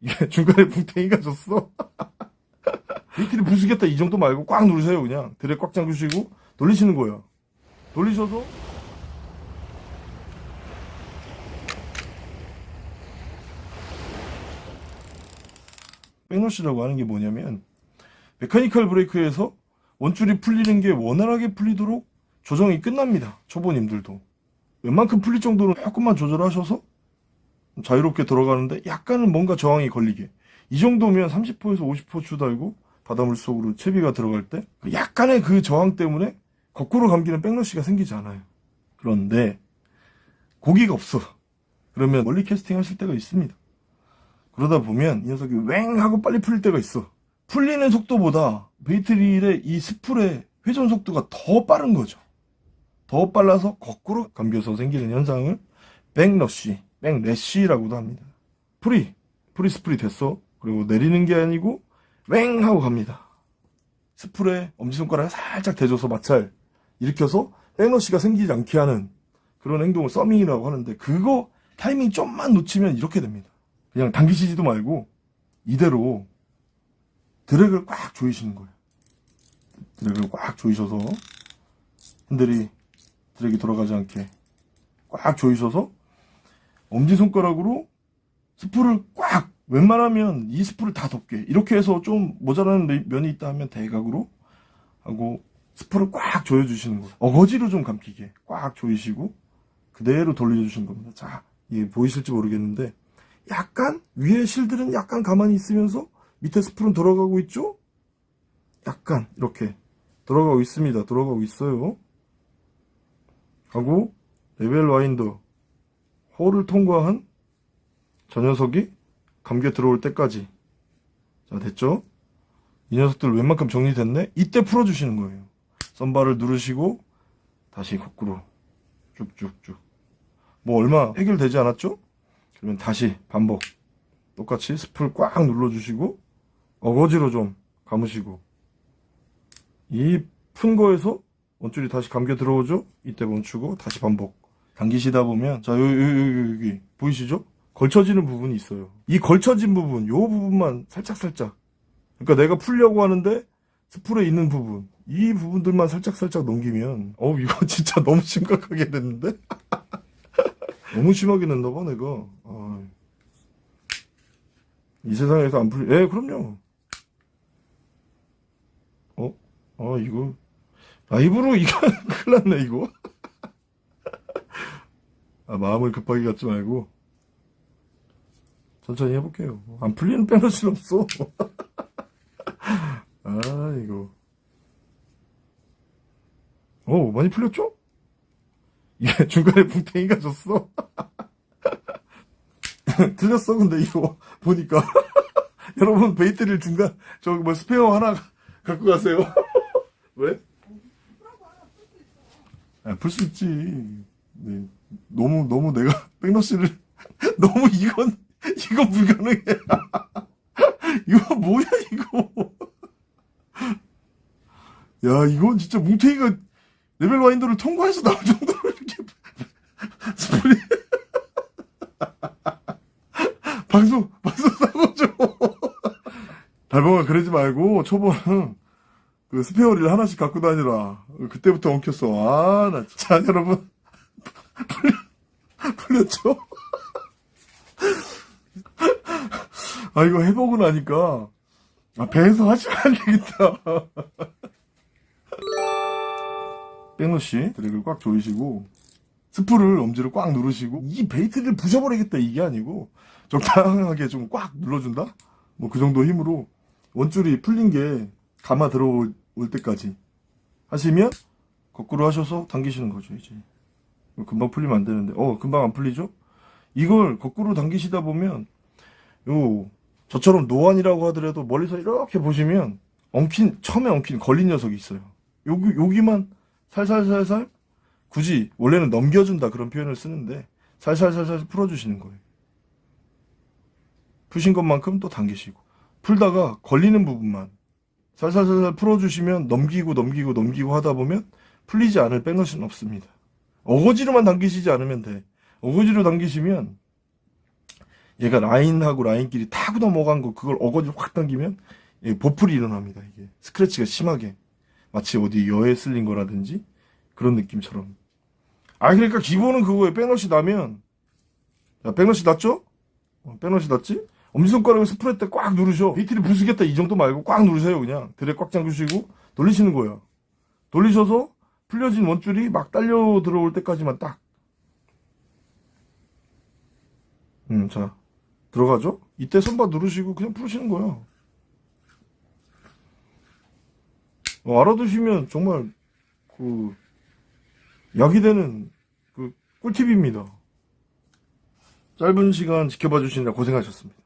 이게 중간에 뭉탱이가 졌어. bait를 부수겠다 이 정도 말고 꽉 누르세요 그냥. 드레 꽉 잠그시고 돌리시는 거예요. 돌리셔서 backlash라고 하는 게 뭐냐면 mechanical 브레이크에서 원줄이 풀리는 게 원활하게 풀리도록 조정이 끝납니다. 초보님들도. 웬만큼 풀릴 정도로 조금만 조절하셔서 자유롭게 들어가는데 약간은 뭔가 저항이 걸리게. 이 정도면 30호에서 50호 추달고 바닷물 속으로 채비가 들어갈 때 약간의 그 저항 때문에 거꾸로 감기는 백러시가 생기지 않아요. 그런데 고기가 없어. 그러면 멀리 캐스팅 하실 때가 있습니다. 그러다 보면 이 녀석이 웽 하고 빨리 풀릴 때가 있어. 풀리는 속도보다 베이트릴의 이 스풀의 회전 속도가 더 빠른 거죠. 더 빨라서 거꾸로 감겨서 생기는 현상을 backlash, backlash라고도 합니다. 풀이, 풀이 spool이 됐어. 그리고 내리는 게 아니고 웽 하고 갑니다. spool에 엄지손가락에 살짝 대줘서 마찰 일으켜서 backlash가 생기지 않게 하는 그런 행동을 thumbing이라고 하는데 그거 타이밍 좀만 놓치면 이렇게 됩니다. 그냥 당기시지도 말고 이대로 drag을 꽉 조이시는 거예요. 드랙을 꽉 조이셔서 핸들이 드랙이 돌아가지 않게 꽉 조이셔서 엄지손가락으로 스프를 꽉 웬만하면 이 스프를 다 덮게 이렇게 해서 좀 모자라는 면이 있다 하면 대각으로 하고 스프를 꽉 조여주시는 거예요. 어거지로 좀 감기게 꽉 조이시고 그대로 돌려주시는 겁니다. 자, 이게 보이실지 모르겠는데 약간 위에 실들은 약간 가만히 있으면서 밑에 spool은 돌아가고 있죠? 약간 이렇게 돌아가고 있습니다. 돌아가고 있어요. 하고 level winder hole을 통과한 저 녀석이 감겨 들어올 때까지 자 됐죠? 이 녀석들 웬만큼 정리됐네? 이때 풀어주시는 거예요. 썬바를 누르시고 다시 거꾸로 쭉쭉쭉 뭐 얼마 해결되지 않았죠? 그러면 다시 반복 똑같이 스풀 꽉 눌러주시고 어거지로 좀 감으시고 이 푼 거에서 원줄이 다시 감겨 들어오죠? 이때 멈추고 다시 반복 당기시다 보면 자 여기 여기 여기 보이시죠? 걸쳐지는 부분이 있어요. 이 걸쳐진 부분 요 부분만 살짝살짝. 그러니까 내가 풀려고 하는데 스풀에 있는 부분. 이 부분들만 살짝살짝 넘기면 어우 이거 진짜 너무 심각하게 됐는데? 너무 심하게 냈나 봐 내가. 아. 이 세상에서 안 풀리 예 그럼요. 어? 아 이거. 라이브로 이거 큰일 났네 이거. 아 마음을 급하게 갖지 말고 천천히 해볼게요. 안 풀리는 빼놓을 순 없어. 아 이거 오 많이 풀렸죠? 이게 중간에 뭉탱이가 졌어. 틀렸어 근데 이거 보니까. 여러분 bait를 중간 저기 뭐 스페어 하나 갖고 가세요. 왜? 아, 풀 수 있지. 네. 너무 너무 내가 backlash를 너무 이건 이건 불가능해. 이거 뭐야 이거. 야 이건 진짜 뭉탱이가 level winder를 통과해서 나올 정도로 이렇게 spool이 방송 방송 사고죠 달봉아 그러지 말고 초보는 그 스페어 릴을 하나씩 갖고 다니라. 그때부터 엉켰어. 아 나 진짜 여러분 풀렸죠? 아 이거 해보고 나니까 아 배에서 하시면 안 되겠다 backlash drag을 꽉 조이시고 spool을 엄지로 꽉 누르시고 이 bait를 부셔버리겠다 이게 아니고 적당하게 좀 꽉 눌러준다? 뭐 그 정도 힘으로 원줄이 풀린 게 감아 들어올 때까지 하시면 거꾸로 하셔서 당기시는 거죠 이제 금방 풀리면 안 되는데 어 금방 안 풀리죠? 이걸 거꾸로 당기시다 보면 요 저처럼 노안이라고 하더라도 멀리서 이렇게 보시면 엉킨 처음에 엉킨 걸린 녀석이 있어요 여기 여기만 살살살살 굳이 원래는 넘겨준다 그런 표현을 쓰는데 살살살살 풀어주시는 거예요. 푸신 것만큼 또 당기시고 풀다가 걸리는 부분만 살살살살 풀어주시면 넘기고 넘기고 넘기고 하다 보면 풀리지 않을 백너시는 없습니다. 어거지로만 당기시지 않으면 돼. 어거지로 당기시면 얘가 라인하고 라인끼리 타고 넘어간 거 그걸 어거지로 확 당기면 예, 보풀이 일어납니다. 이게 스크래치가 심하게 마치 어디 여에 쓸린 거라든지 그런 느낌처럼. 아 그러니까 기본은 그거예요. backlash 나면 자, backlash 났죠? 어, backlash 났지? 엄지손가락을 spool에다 꽉 누르셔. bait를 부수겠다 이 정도 말고 꽉 누르세요 그냥. 드레 꽉 잠그시고 돌리시는 거야. 돌리셔서 풀려진 원줄이 막 딸려 들어올 때까지만 딱. 음, 자 들어가죠? 이때 손바 누르시고 그냥 풀으시는 거야. 어, 알아두시면 정말 그 약이 되는 그 꿀팁입니다. 짧은 시간 지켜봐 주시느라 고생하셨습니다.